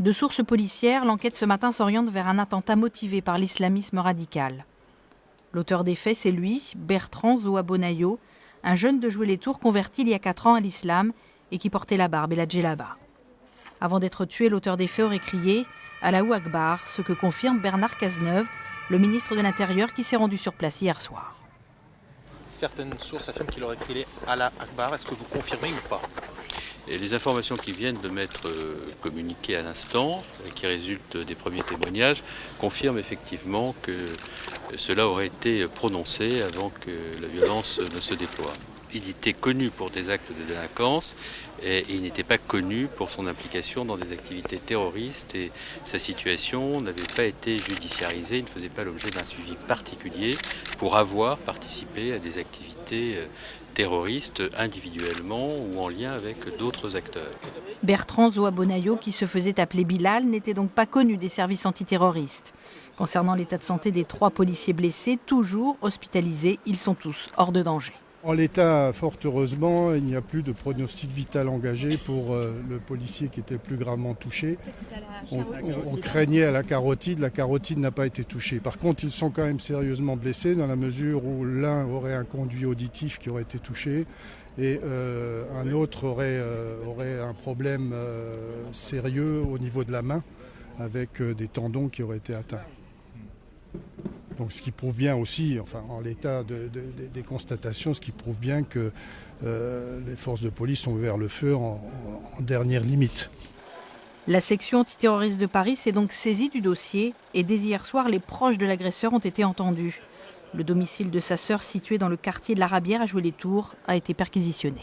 De sources policières, l'enquête ce matin s'oriente vers un attentat motivé par l'islamisme radical. L'auteur des faits, c'est lui, Bertrand Zoabonayo, un jeune de jouer les tours converti il y a 4 ans à l'islam et qui portait la barbe et la djellaba. Avant d'être tué, l'auteur des faits aurait crié Allahu Akbar, ce que confirme Bernard Cazeneuve, le ministre de l'Intérieur qui s'est rendu sur place hier soir. Certaines sources affirment qu'il aurait crié Allah Akbar. Est-ce que vous confirmez ou pas? Et les informations qui viennent de m'être euh, communiquées à l'instant, qui résultent des premiers témoignages, confirment effectivement que cela aurait été prononcé avant que la violence ne se déploie. Il était connu pour des actes de délinquance et il n'était pas connu pour son implication dans des activités terroristes et sa situation n'avait pas été judiciarisée, il ne faisait pas l'objet d'un suivi particulier pour avoir participé à des activités euh, terroristes individuellement ou en lien avec d'autres acteurs. Bertrand Zoabonayo, qui se faisait appeler Bilal, n'était donc pas connu des services antiterroristes. Concernant l'état de santé des trois policiers blessés, toujours hospitalisés, ils sont tous hors de danger. En l'état, fort heureusement, il n'y a plus de pronostic vital engagé pour euh, le policier qui était plus gravement touché. On, craignait à la carotide, la carotide n'a pas été touchée. Par contre, ils sont quand même sérieusement blessés dans la mesure où l'un aurait un conduit auditif qui aurait été touché et euh, un autre aurait, euh, aurait un problème sérieux au niveau de la main avec des tendons qui auraient été atteints. Ce qui prouve bien aussi, enfin en l'état des constatations, ce qui prouve bien que euh, les forces de police ont ouvert le feu en, en dernière limite. La section antiterroriste de Paris s'est donc saisie du dossier et dès hier soir, les proches de l'agresseur ont été entendus. Le domicile de sa sœur, situé dans le quartier de la Rabière à Jouer-les-Tours, a été perquisitionné.